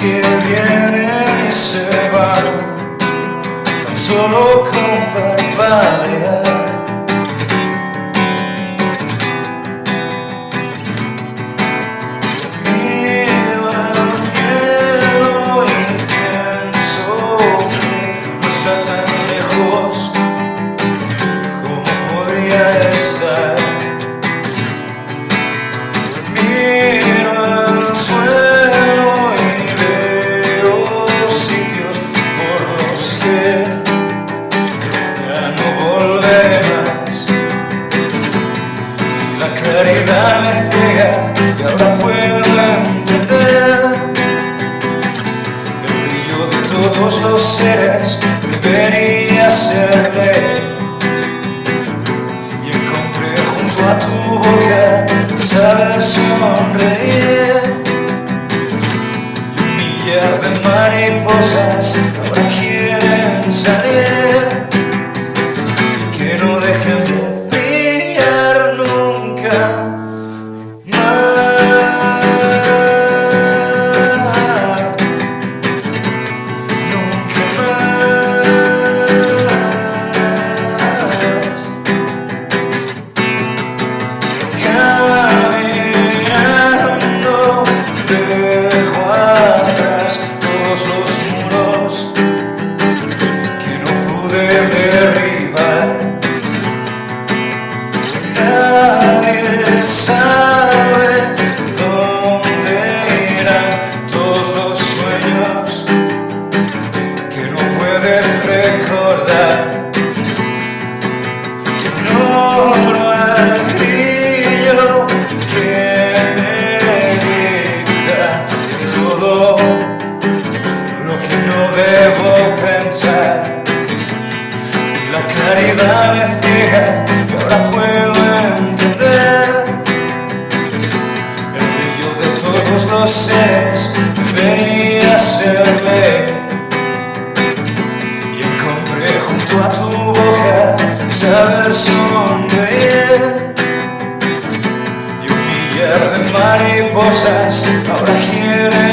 que vienen y se van, tan solo con parpadear. La claridad me ciega y ahora puedo entender el brillo de todos los seres debería ser ley. Y encontré junto a tu boca saber sonreír y un millar de mariposas Y la claridad me ciega y ahora puedo entender. El brillo de todos los seres debería ser ley. Y encontré junto a tu boca saber sonreír. Y un millar de mariposas ahora quieren